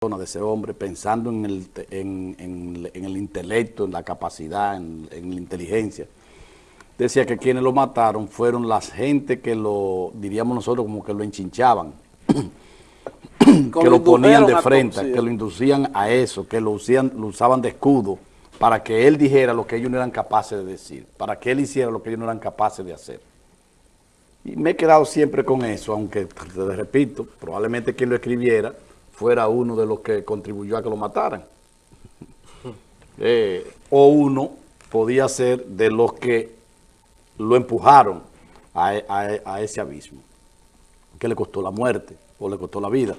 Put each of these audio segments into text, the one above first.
de ese hombre, pensando en el, en, en, en el intelecto, en la capacidad, en, la inteligencia. Decía que quienes lo mataron fueron las gente que lo, diríamos nosotros, como que lo enchinchaban, que lo ponían de frente, que lo inducían a eso, que lo, usían, lo usaban de escudo, para que él dijera lo que ellos no eran capaces de decir, para que él hiciera lo que ellos no eran capaces de hacer. Y me he quedado siempre con eso, aunque, te repito, probablemente quien lo escribiera fuera uno de los que contribuyó a que lo mataran. Eh, o uno podía ser de los que lo empujaron a, a, a, ese abismo, que le costó la muerte o le costó la vida.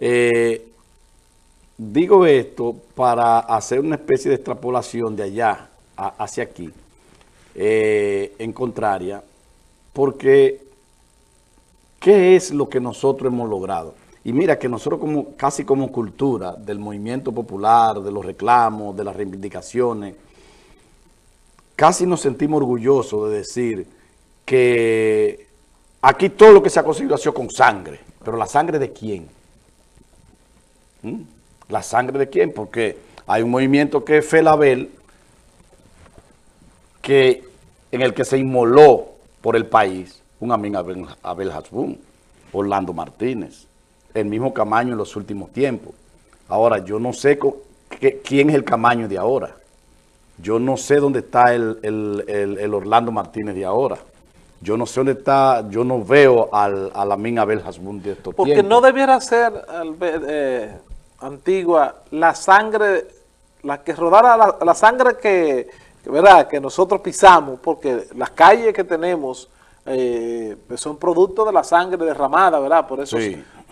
Eh, digo esto para hacer una especie de extrapolación de allá hacia aquí, eh, en contraria, porque ¿qué es lo que nosotros hemos logrado? Y mira que nosotros como casi como cultura del movimiento popular, de los reclamos, de las reivindicaciones, casi nos sentimos orgullosos de decir que aquí todo lo que se ha conseguido ha sido con sangre. Pero ¿la sangre de quién? ¿Mm? ¿La sangre de quién? Porque hay un movimiento que es Felabel, que, en el que se inmoló por el país un amigo Abel, Abel Hasbun, Orlando Martínez el mismo Camaño en los últimos tiempos. Ahora, yo no sé quién es el Camaño de ahora. Yo no sé dónde está el, el, Orlando Martínez de ahora. Yo no sé dónde está, yo no veo al, a la mina Abel Hasbun de estos Porque no debiera ser, eh, Antigua, la sangre, la que rodara, la, la sangre que, que, ¿verdad? que nosotros pisamos, porque las calles que tenemos eh, son producto de la sangre derramada, ¿verdad? Por eso,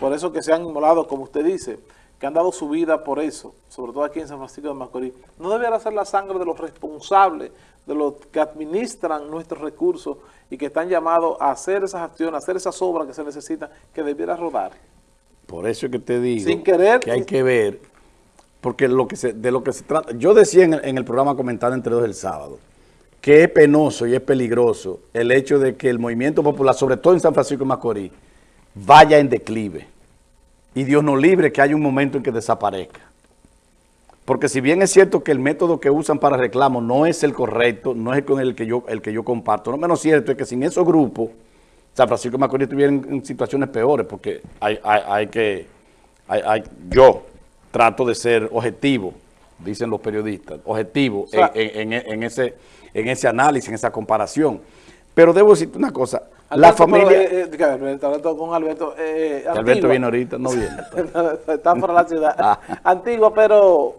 por eso que se han inmolado, como usted dice, que han dado su vida por eso, sobre todo aquí en San Francisco de Macorís. No debería ser la sangre de los responsables, de los que administran nuestros recursos y que están llamados a hacer esas acciones, a hacer esas obras que se necesitan, que debiera rodar. Por eso es que te digo Sin querer, que hay que ver, porque lo que se, de lo que se trata, yo decía en el, en el programa comentado entre dos el sábado, que es penoso y es peligroso el hecho de que el movimiento popular, sobre todo en San Francisco de Macorís, vaya en declive. Y Dios nos libre que haya un momento en que desaparezca. Porque si bien es cierto que el método que usan para reclamo no es el correcto, no es con el que yo, el que yo comparto, no menos cierto es que sin esos grupos, San Francisco de Macorís estuviera en, situaciones peores, porque hay, hay, hay que, hay, yo trato de ser objetivo, dicen los periodistas, objetivo en, en, en ese en ese análisis, en esa comparación. Pero debo decirte una cosa, la familia... Pero, eh, eh Alberto, con Alberto. Eh, Alberto viene ahorita, no viene. Está por la ciudad. Ah. Antigua, pero,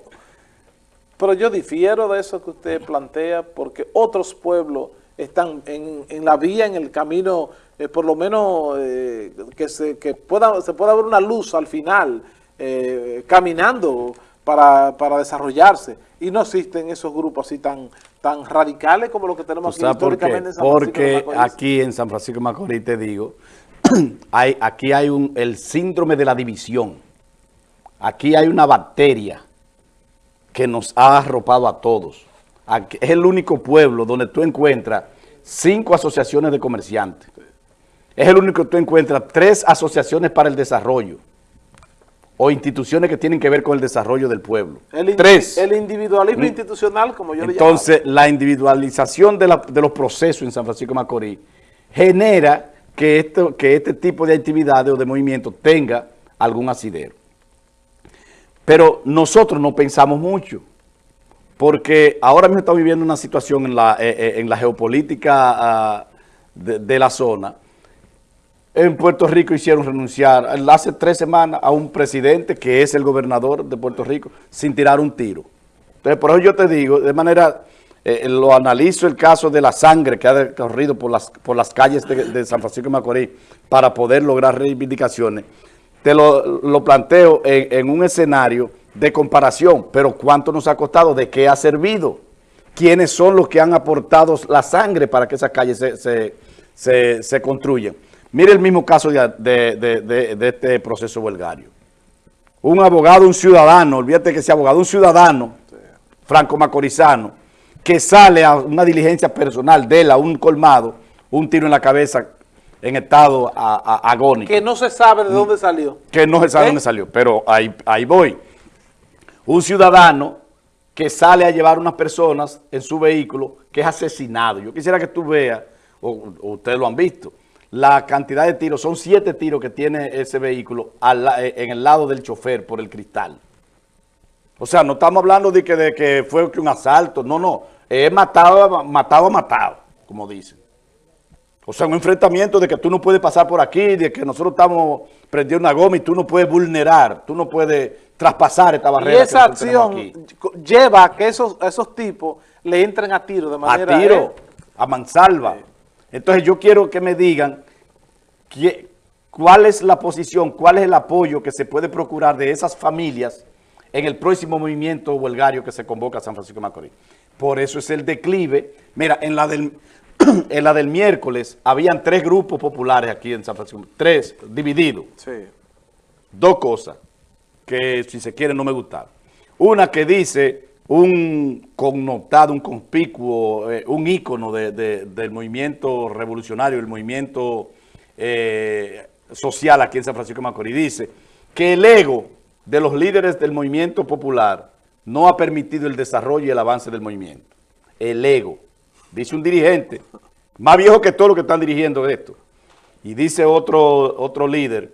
pero yo difiero de eso que usted plantea, porque otros pueblos están en, en la vía, en el camino, eh, por lo menos eh, que, se, que pueda, se pueda ver una luz al final, eh, caminando para, para desarrollarse. Y no existen esos grupos así tan tan radicales como los que tenemos aquí históricamente en San Francisco Porque aquí en San Francisco de Macorís, te digo, hay, aquí hay un, el síndrome de la división. Aquí hay una bacteria que nos ha arropado a todos. es el único pueblo donde tú encuentras cinco asociaciones de comerciantes. Es el único que tú encuentras tres asociaciones para el desarrollo o instituciones que tienen que ver con el desarrollo del pueblo. El Tres. El individualismo institucional, como yo le llamo. Entonces, la individualización de, la, de, los procesos en San Francisco de Macorís genera que, esto, que este tipo de actividades o de movimientos tenga algún asidero. Pero nosotros no pensamos mucho, porque ahora mismo estamos viviendo una situación en la, eh, eh, en la geopolítica de, de la zona, en Puerto Rico hicieron renunciar hace tres semanas a un presidente que es el gobernador de Puerto Rico sin tirar un tiro. Entonces, por eso yo te digo, de manera, eh, lo analizo el caso de la sangre que ha corrido por las, por las calles de, San Francisco de Macorís para poder lograr reivindicaciones. Te lo, lo planteo en, un escenario de comparación, pero ¿cuánto nos ha costado? ¿De qué ha servido? ¿Quiénes son los que han aportado la sangre para que esas calles se, se, se construyan? Mire el mismo caso de, de, de, de, este proceso huelgario. Un abogado, un ciudadano, olvídate que sea abogado, un ciudadano franco macorizano, que sale a una diligencia personal de él a un colmado, un tiro en la cabeza en estado a- a- agónico. Que no se sabe de dónde salió. que no se sabe ¿Eh? dónde salió, pero ahí, ahí voy. Un ciudadano que sale a llevar unas personas en su vehículo que es asesinado. Yo quisiera que tú veas, o, o ustedes lo han visto, la cantidad de tiros, son siete tiros que tiene ese vehículo al eh, en el lado del chofer por el cristal. O sea, no estamos hablando de que, de que fue un asalto, no, no, es matado, matado, matado, como dicen. O sea, un enfrentamiento de que tú no puedes pasar por aquí, de que nosotros estamos prendiendo una goma y tú no puedes vulnerar, tú no puedes traspasar esta Y barrera. esa que nosotros tenemos acción aquí. lleva a que esos, esos tipos le entren a tiro de manera... a tiro, ¿eh? a mansalva. Entonces yo quiero que me digan cuál es la posición, cuál es el apoyo que se puede procurar de esas familias en el próximo movimiento huelgario que se convoca a San Francisco de Macorís. Por eso es el declive. Mira, en la del, en la del miércoles habían tres grupos populares aquí en San Francisco, tres divididos. Sí. Dos cosas que si se quiere no me gustaron. Una que dice un connotado, un conspicuo, eh, un ícono de- de- del movimiento revolucionario, el movimiento eh, social aquí en San Francisco de Macorís, dice que el ego de los líderes del movimiento popular no ha permitido el desarrollo y el avance del movimiento. El ego, dice un dirigente, más viejo que todos los que están dirigiendo esto. Y dice otro, otro líder,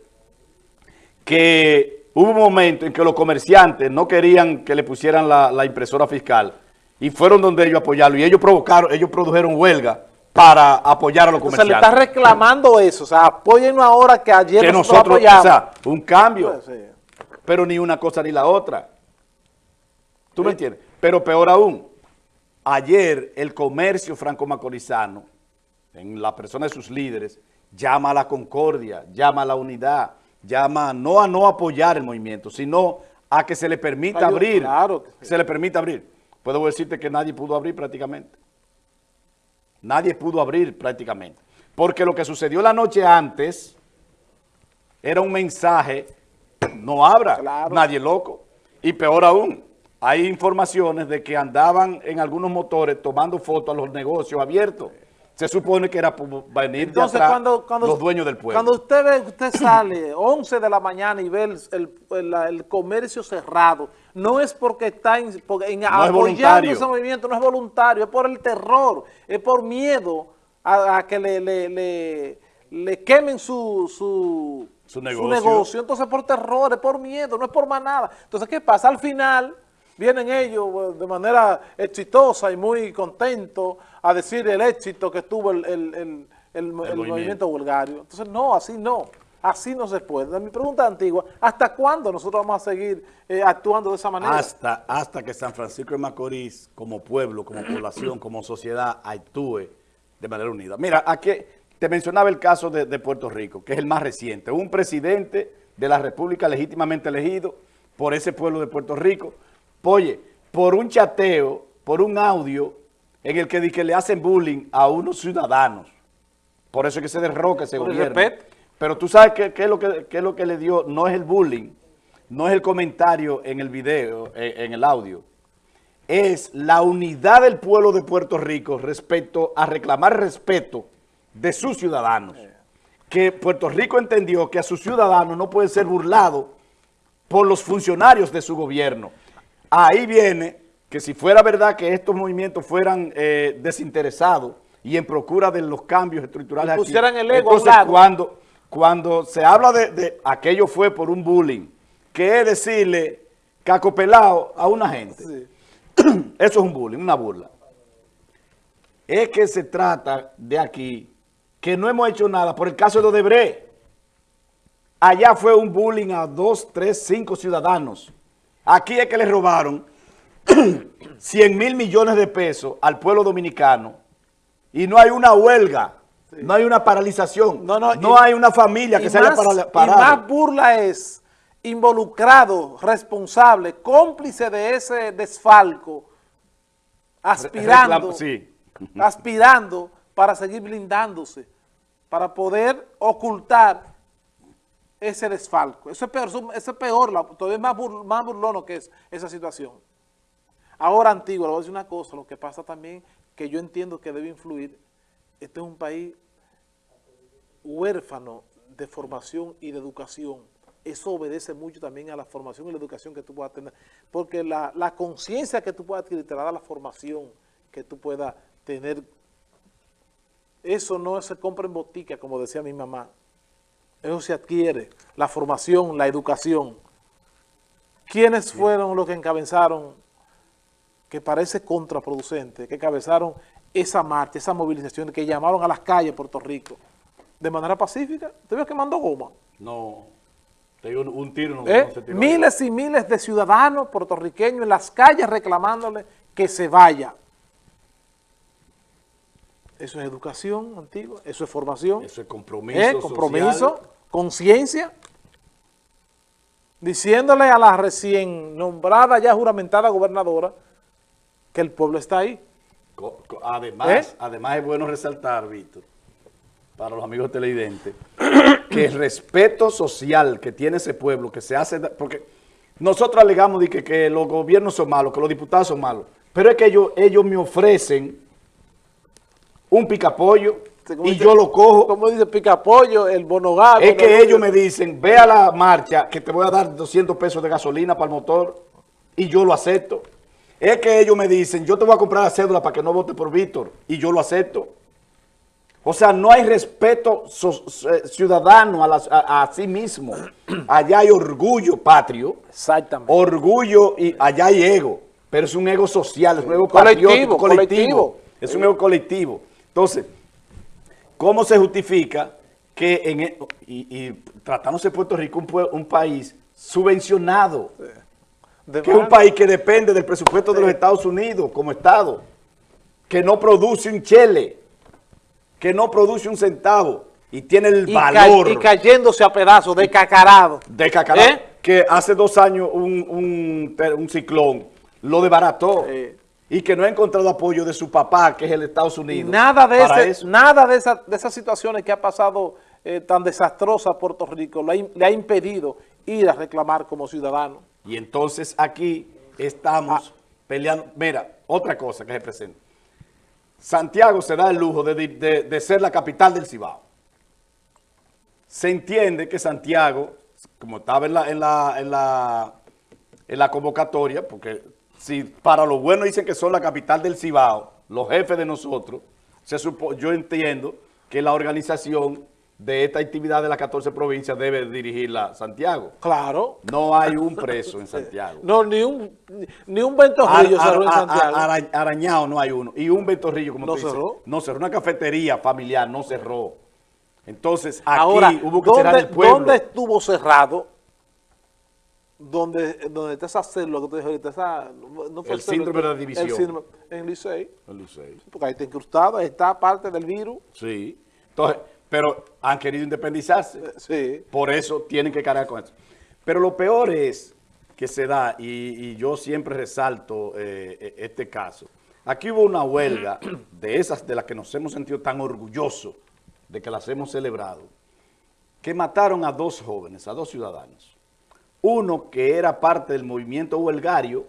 que hubo un momento en que los comerciantes no querían que le pusieran la, la impresora fiscal y fueron donde ellos apoyarlo y ellos provocaron, ellos produjeron huelga para apoyar a los O sea, le está comerciantes. reclamando eso. O sea, apóyennos ahora que ayer que nosotros, nosotros, o sea, un cambio, Pues, sí. pero ni una cosa ni la otra. ¿Tú me entiendes? Pero peor aún, ayer el comercio franco-macorizano, en la persona de sus líderes, llama a la concordia, llama a la unidad, llama no a no apoyar el movimiento, sino a que se le permita abrir. claro que sí. Se le permita abrir. Puedo decirte que nadie pudo abrir prácticamente. Nadie pudo abrir prácticamente. Porque lo que sucedió la noche antes era un mensaje, no abra, Claro. nadie loco. Y peor aún, hay informaciones de que andaban en algunos motores tomando fotos a los negocios abiertos. Se supone que era por venir Entonces, de atrás cuando, cuando, los dueños del pueblo. Cuando usted ve, usted sale 11 de la mañana y ve el, el- comercio cerrado, no es porque está en, porque en- apoyando ese movimiento, no es voluntario, es por el terror, es por miedo a, a que le, le, le- le quemen su, su, Su negocio. Entonces, por terror, es por miedo, no es por más nada. Entonces, ¿qué pasa? Al final vienen ellos eh, de manera exitosa y muy contentos a decir el éxito que tuvo el, el- el- movimiento. movimiento. vulgario. Entonces, no, así no. Así no se puede. Mi pregunta antigua, ¿hasta cuándo nosotros vamos a seguir eh, actuando de esa manera? Hasta, hasta que San Francisco de Macorís, como pueblo, como población, como sociedad, actúe de manera unida. Mira, aquí te mencionaba el caso de, de Puerto Rico, que es el más reciente. Un presidente de la República legítimamente elegido por ese pueblo de Puerto Rico, oye, por un chateo, por un audio, en el que, que le hacen bullying a unos ciudadanos. Por eso es que se derroca ese Por gobierno. Pero tú sabes qué, qué es lo que, qué es lo que le dio, no es el bullying, no es el comentario en el video, eh, en el audio, es la unidad del pueblo de Puerto Rico respecto a reclamar respeto de sus ciudadanos. Que Puerto Rico entendió que a sus ciudadanos no puede ser burlado por los funcionarios de su gobierno. Ahí viene que si fuera verdad que estos movimientos fueran eh, desinteresados y en procura de los cambios estructurales Y aquí, pusieran el ego a un entonces lado. cuando, cuando se habla de, de aquello fue por un bullying, que es decirle caco pelado a una gente. Sí. Eso es un bullying, una burla. Es que se trata de aquí que no hemos hecho nada por el caso de Odebrecht. Allá fue un bullying a dos, tres, cinco ciudadanos. Aquí es que le robaron 100 mil millones de pesos al pueblo dominicano y no hay una huelga, no hay una paralización, No, no, no, y- hay una familia que se haya parala- Y parado. más burla es involucrado, responsable, cómplice de ese desfalco, aspirando, Reclam- sí. aspirando para seguir blindándose, para poder ocultar ese desfalco. Eso es peor, eso es peor, todavía es más, más burlono que es esa situación. Ahora, Antigua, le voy a decir una cosa, lo que pasa también, que yo entiendo que debe influir, este es un país huérfano de formación y de educación, eso obedece mucho también a la formación y la educación que tú puedas tener. Porque la, la conciencia que tú puedas adquirir te la da la formación que tú puedas tener. Eso no se compra en botica, como decía mi mamá. Eso se adquiere, la formación, la educación. ¿Quiénes fueron los que encabezaron, que parece contraproducente, que encabezaron esa marcha, esa movilización, que llamaron a las calles de Puerto Rico de manera pacífica? ¿Te vio quemando goma? No, te digo, un tiro no, ¿Eh? no se tiró. Miles y miles de ciudadanos puertorriqueños en las calles reclamándole que se vaya. Eso es educación antigua, eso es formación. Eso es compromiso ¿Eh? Compromiso, conciencia. Diciéndole a la recién nombrada, ya juramentada gobernadora, que el pueblo está ahí. Además, ¿Eh? además es bueno resaltar, Víctor, para los amigos televidentes, que el respeto social que tiene ese pueblo, que se hace, porque nosotros alegamos de que, que los gobiernos son malos, que los diputados son malos, pero es que ellos, ellos me ofrecen un picapollo y dice- yo lo cojo. Como dice Picapollo, el bonogado. Es que ellos me dicen, ve a la marcha que te voy a dar 200 pesos de gasolina para el motor y yo lo acepto. Es que ellos me dicen, yo te voy a comprar la cédula para que no vote por Víctor y yo lo acepto. O sea, no hay respeto so- eh, ciudadano a, a- a sí mismo. Allá hay orgullo patrio, Exactamente. orgullo y allá hay ego, pero es un ego social, es un ego Colectivo, patriótico, colectivo. colectivo. Es un ego colectivo. Entonces, ¿Cómo se justifica que en e- y, y tratándose de Puerto Rico un, un país subvencionado, De que es un país que depende del presupuesto de los Estados Unidos como Estado, que no produce un chele, que no produce un centavo y tiene el y, ca- valor y cayéndose a pedazos, de cacarado. de cacará, ¿Eh? que hace dos años un, un, ter- un ciclón lo desbarató Sí. Y que no ha encontrado apoyo de su papá, que es el Estados Unidos. nada de, ese- eso. nada de, esa- de esas situaciones que ha pasado eh, tan desastrosa a Puerto Rico le ha, im- le ha impedido ir a reclamar como ciudadano. Y entonces aquí estamos peleando. Mira, otra cosa que se presenta. Santiago se da el lujo de, de- de ser la capital del Cibao. Se entiende que Santiago, como estaba en la, en la, en la, en la convocatoria, porque si para lo bueno dicen que son la capital del Cibao, los jefes de nosotros, se supo- yo entiendo que la organización de esta actividad de las 14 provincias debe dirigirla Santiago. Claro. No hay un preso en Santiago. No, ni un, ni un ventorrillo Ar- cerró en Santiago. ar- ara- arañado no hay uno. Y un ventorrillo, como ¿No tú dices, cerró? No cerró. Una cafetería familiar no cerró. Entonces, aquí Ahora, hubo que ¿dónde, cerrar el pueblo. ¿dónde estuvo cerrado? Donde, donde está esa célula que te dije ahorita, esa, no fue El síndrome de la el división. síndrome- en Licey, El Licey. porque ahí está incrustado, ahí está parte del virus. Sí. Entonces, pero han querido independizarse. Eh, Sí. Por eso tienen que cargar con eso. Pero lo peor es que se da, y, y yo siempre resalto eh, eh, este caso. Aquí hubo una huelga de esas de las que nos hemos sentido tan orgullosos de que las hemos celebrado, que mataron a dos jóvenes, a dos ciudadanos. Uno que era parte del movimiento huelgario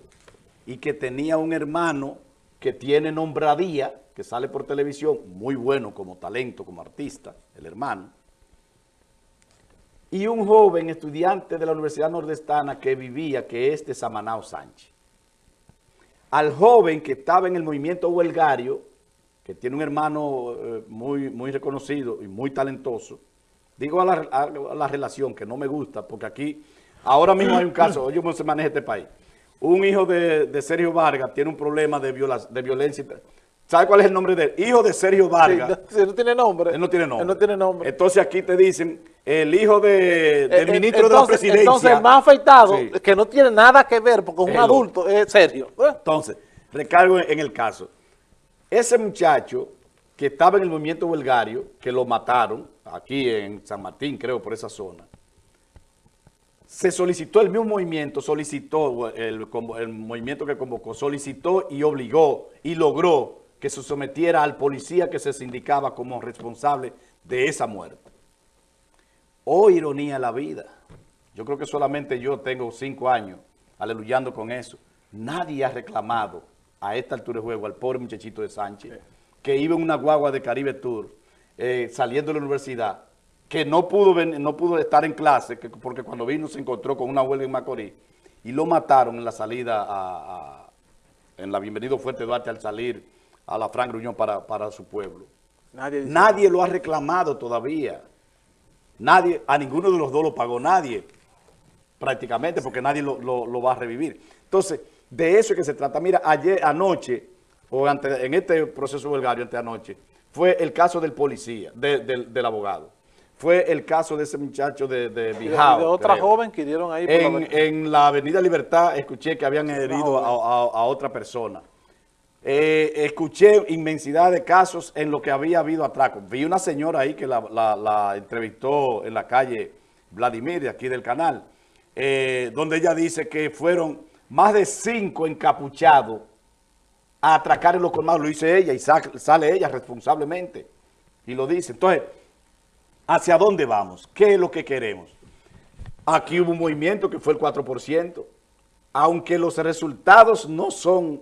y que tenía un hermano que tiene nombradía, que sale por televisión, muy bueno como talento, como artista, el hermano. Y un joven estudiante de la Universidad Nordestana que vivía, que es de Samanao Sánchez. Al joven que estaba en el movimiento huelgario, que tiene un hermano eh, muy, muy reconocido y muy talentoso, digo a la, a- a la relación que no me gusta, porque aquí, ahora mismo hay un caso, oye cómo se maneja este país. Un hijo de, de Sergio Vargas tiene un problema de, viola- de violencia. ¿Sabe cuál es el nombre de él? Hijo de Sergio Vargas. no, sí, no tiene nombre. Él no tiene nombre. Él no tiene nombre. Entonces aquí te dicen, el hijo de- del Eh, eh, ministro de la presidencia. Entonces, el más afeitado, Sí. que no tiene nada que ver, porque es un el adulto, es serio. ¿eh? Entonces, recargo en el caso. Ese muchacho que estaba en el movimiento huelgario, que lo mataron, aquí en San Martín, creo, por esa zona, se solicitó, el mismo movimiento solicitó, el, movimiento que convocó, solicitó y obligó y logró que se sometiera al policía que se indicaba como responsable de esa muerte. Oh, ironía la vida. Yo creo que solamente yo tengo cinco años aleluyando con eso. Nadie ha reclamado a esta altura de juego al pobre muchachito de Sánchez, que iba en una guagua de Caribe Tour, eh, saliendo de la universidad, que no pudo, no pudo estar en clase, porque cuando vino se encontró con una huelga en Macorís, y lo mataron en la salida, a, en la Bienvenido Fuerte Duarte al salir a la Fran Gruñón para, para su pueblo. Nadie, nadie lo ha reclamado todavía. Nadie, a ninguno de los dos lo pagó nadie, prácticamente, porque nadie lo, lo, va a revivir. Entonces, de eso es que se trata. Mira, ayer, anoche, o en este proceso huelgario, ante anoche, fue el caso del policía, del abogado fue el caso de ese muchacho de, de Bijao. de otra joven que hirieron ahí. en, la... en la Avenida Libertad escuché que habían herido a, otra persona. Eh, escuché inmensidad de casos en lo que había habido atracos. Vi una señora ahí que la, entrevistó en la calle Vladimir, de aquí del canal, eh, donde ella dice que fueron más de cinco encapuchados a atracar en los colmados. Lo dice ella y sale ella responsablemente y lo dice. Entonces, ¿Hacia dónde vamos? ¿Qué es lo que queremos? Aquí hubo un movimiento que fue el 4%, aunque los resultados no son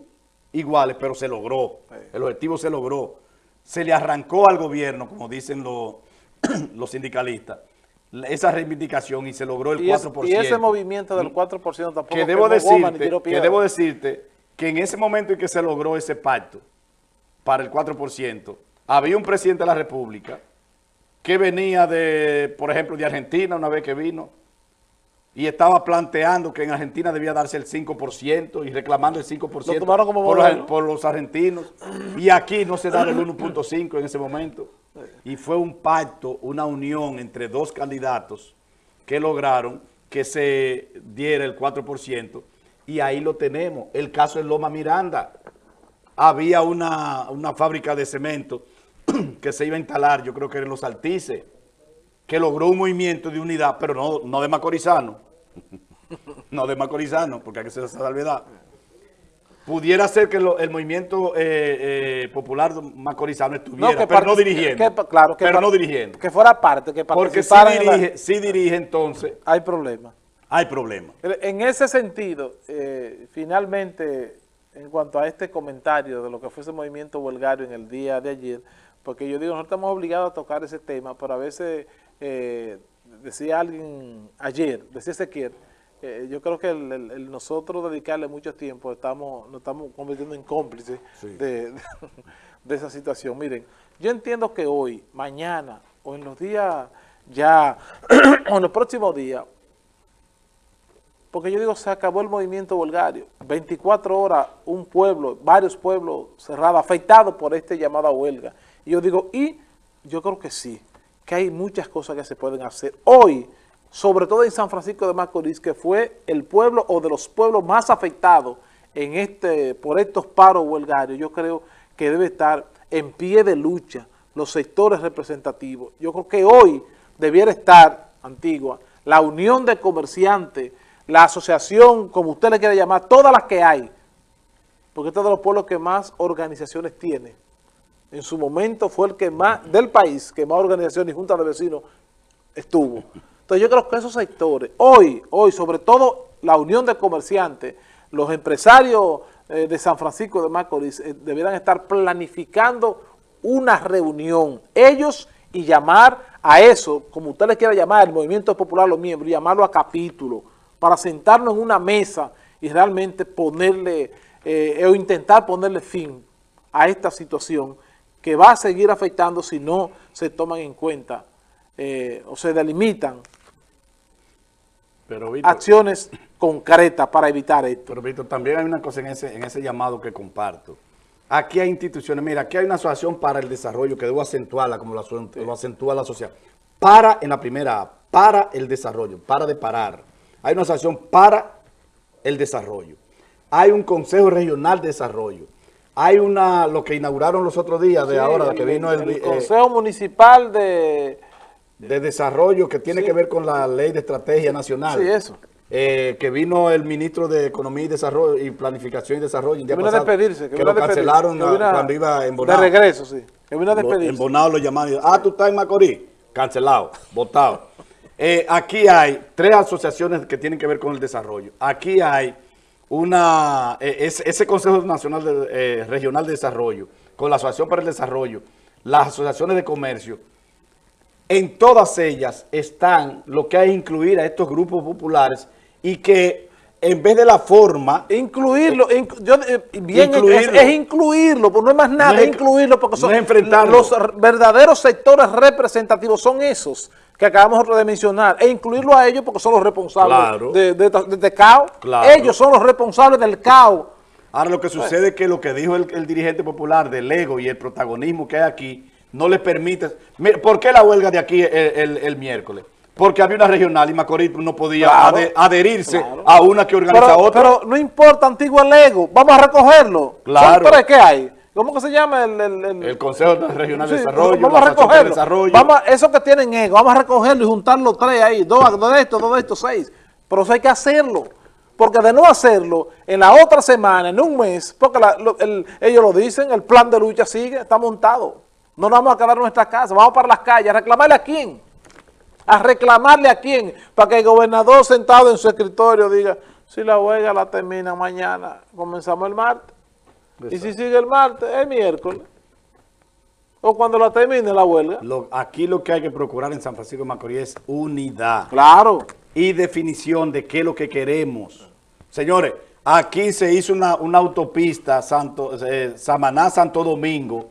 iguales, pero se logró, el objetivo se logró. Se le arrancó al gobierno, como dicen los, los sindicalistas, esa reivindicación y se logró el 4%. y ese movimiento del 4% tampoco que debo, decirte, que debo decirte que en ese momento en que se logró ese pacto para el 4%, había un presidente de la República que venía de, por ejemplo, de Argentina una vez que vino y estaba planteando que en Argentina debía darse el 5% y reclamando el 5% como por, los, por, los, argentinos y aquí no se da el 1.5 en ese momento. Y fue un pacto, una unión entre dos candidatos que lograron que se diera el 4% y ahí lo tenemos. El caso de Loma Miranda. Había una, una fábrica de cemento que se iba a instalar, yo creo que en los Altices, que logró un movimiento de unidad, pero no, no de Macorizano, no de Macorizano, porque hay que hacer esa salvedad. Pudiera ser que el movimiento eh, eh, popular macorizano estuviera, pero no dirigiendo. claro, que pero no dirigiendo. Que fuera parte, que Porque si dirige, si dirige, entonces... Hay problema. Hay problema. En ese sentido, eh, finalmente, en cuanto a este comentario de lo que fue ese movimiento huelgario en el día de ayer, porque yo digo, nosotros estamos obligados a tocar ese tema, pero a veces, eh, decía alguien ayer, decía Ezequiel, eh, yo creo que el, nosotros dedicarle mucho tiempo, estamos, nos estamos convirtiendo en cómplices de, esa situación. Miren, yo entiendo que hoy, mañana, o en los días ya, o en los próximos días, porque yo digo, se acabó el movimiento volgario. 24 horas, un pueblo, varios pueblos cerrados, afectados por este llamado a huelga. Y yo digo, y yo creo que sí, que hay muchas cosas que se pueden hacer. Hoy, sobre todo en San Francisco de Macorís, que fue el pueblo o de los pueblos más afectados en este, por estos paros huelgarios, yo creo que debe estar en pie de lucha los sectores representativos. Yo creo que hoy debiera estar, Antigua, la unión de comerciantes, la asociación, como usted le quiera llamar, todas las que hay, porque este es de los pueblos que más organizaciones tiene en su momento fue el que más, del país, que más organizaciones y juntas de vecinos estuvo. Entonces yo creo que esos sectores, hoy, hoy, sobre todo la unión de comerciantes, los empresarios eh, de San Francisco de Macorís eh, estar planificando una reunión, ellos y llamar a eso, como usted le quiera llamar, el Movimiento Popular, los miembros, llamarlo a capítulo, para sentarnos en una mesa y realmente ponerle, eh, o intentar ponerle fin a esta situación que va a seguir afectando si no se toman en cuenta eh, o se delimitan acciones concretas para evitar esto. Pero Víctor, también hay una cosa en ese, en ese llamado que comparto. Aquí hay instituciones, mira, aquí hay una asociación para el desarrollo que debo acentuarla como lo, acentúa la sociedad. Para, en la primera para el desarrollo, para de parar. Hay una asociación para el desarrollo. Hay un Consejo Regional de Desarrollo hay una, lo que inauguraron los otros días de ahora, que vino el, eh, Consejo Municipal de... De Desarrollo, que tiene que ver con la Ley de Estrategia Nacional. Sí, eso. Eh, que vino el ministro de Economía y Desarrollo y Planificación y Desarrollo. A despedirse. Que, lo cancelaron cuando iba en Bonao. De regreso, sí. Que vino a despedirse. En Bonao lo llamaron. Ah, tú estás en Macorís. Cancelado, votado. Eh, aquí hay tres asociaciones que tienen que ver con el desarrollo. Aquí hay una, eh, ese Consejo Nacional eh, Regional de Desarrollo, con la Asociación para el Desarrollo, las asociaciones de comercio, en todas ellas están lo que hay que incluir a estos grupos populares y que en vez de la forma... Incluirlo, yo, eh, bien incluirlo. Es, incluirlo, pues no es más nada, es, incluirlo porque son los verdaderos sectores representativos, son esos que acabamos de mencionar, e incluirlo a ellos porque son los responsables de, de, este caos. Ellos son los responsables del caos. Ahora lo que sucede es que lo que dijo el, dirigente popular del ego y el protagonismo que hay aquí no le permite... ¿Por qué la huelga de aquí el miércoles? Porque había una regional y Macorís no podía adherirse a una que organiza otra. Pero no importa, antiguo ego, vamos a recogerlo. Claro. ¿Son tres que hay? ¿Cómo que se llama? El, el, Consejo Regional de Desarrollo. Vamos a recogerlo. Vamos eso que tienen ego, vamos a recogerlo y juntar los tres ahí. Dos, de estos, dos de estos, seis. Pero eso hay que hacerlo. Porque de no hacerlo, en la otra semana, en un mes, porque ellos lo dicen, el plan de lucha sigue, está montado. No nos vamos a quedar en nuestra casa, vamos para las calles, a reclamarle a quién a reclamarle a quién, para que el gobernador sentado en su escritorio diga, si la huelga la termina mañana, comenzamos el martes. Y si sigue el martes, el miércoles. O cuando la termine la huelga. aquí lo que hay que procurar en San Francisco de Macorís es unidad. Claro. Y definición de qué es lo que queremos. Señores, aquí se hizo una, autopista Santo, eh, Samaná-Santo Domingo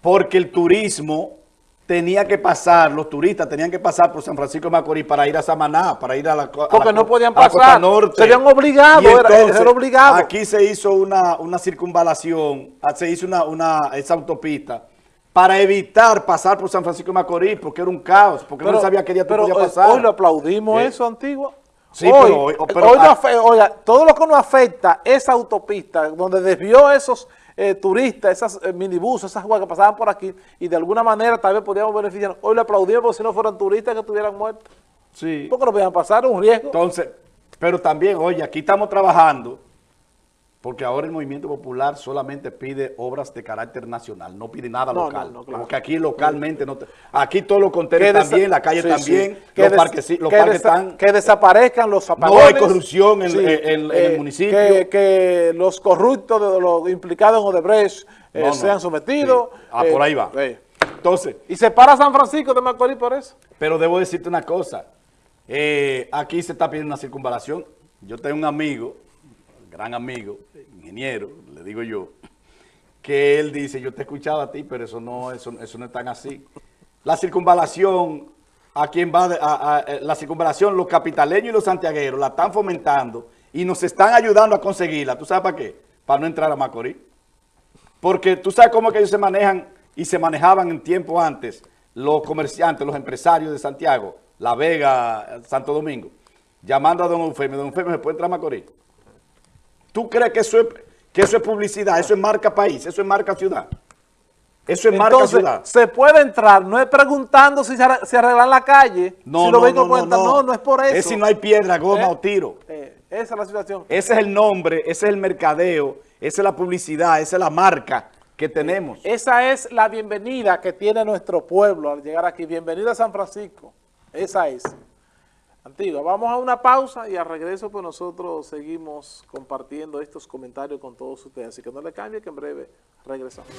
porque el turismo tenía que pasar, los turistas tenían que pasar por San Francisco de Macorís para ir a Samaná, para ir a la Porque no podían pasar, norte. serían obligados, era, obligado. Aquí se hizo una, una circunvalación, ah, se hizo una, una, esa autopista para evitar pasar por San Francisco de Macorís, porque era un caos, porque no sabía qué día tú podías eh, pasar. Hoy lo aplaudimos eso, antiguo. Sí, hoy, pero, hoy, oiga, todo lo que nos afecta esa autopista, donde desvió esos eh, turistas, esas eh, minibuses, esas guas que pasaban por aquí, y de alguna manera tal vez podíamos beneficiar. Hoy le aplaudimos porque si no fueran turistas que estuvieran muertos. Sí. Porque no podían pasar, un riesgo. Entonces, pero también, oye, aquí estamos trabajando porque ahora el movimiento popular solamente pide obras de carácter nacional, no pide nada local. Porque aquí localmente, no aquí todos los contenedores también, la calle también, los, parques, están... Que desaparezcan los apagones. No hay corrupción en, el eh, municipio. Que, los corruptos, de los implicados en Odebrecht, eh, sean sometidos. Ah, por ahí va. Eh, Entonces. ¿Y se para San Francisco de Macorís por eso? Pero debo decirte una cosa. aquí se está pidiendo una circunvalación. Yo tengo un amigo gran amigo, ingeniero, le digo yo, que él dice, yo te he escuchado a ti, pero eso no, eso, eso no es tan así. La circunvalación, a quien va, a, la circunvalación, los capitaleños y los santiagueros la están fomentando y nos están ayudando a conseguirla. ¿Tú sabes para qué? Para no entrar a Macorís. Porque tú sabes cómo que ellos se manejan y se manejaban en tiempo antes los comerciantes, los empresarios de Santiago, La Vega, Santo Domingo, llamando a don Eufemio. Don Eufemio, ¿se puede entrar a Macorís? ¿Tú crees que eso es, que eso es publicidad? Eso es marca país, eso es marca ciudad. Eso es marca ciudad. se puede entrar, no es preguntando si se, arreglan la calle, no, si no, no, no, no, es por eso. Es si no hay piedra, goma eh, o tiro. Eh, esa es la situación. Ese es el nombre, ese es el mercadeo, esa es la publicidad, esa es la marca que tenemos. Esa es la bienvenida que tiene nuestro pueblo al llegar aquí. Bienvenida a San Francisco. Esa es. Antigua. Vamos a una pausa y al regreso pues nosotros seguimos compartiendo estos comentarios con todos ustedes. Así que no le cambie que en breve regresamos.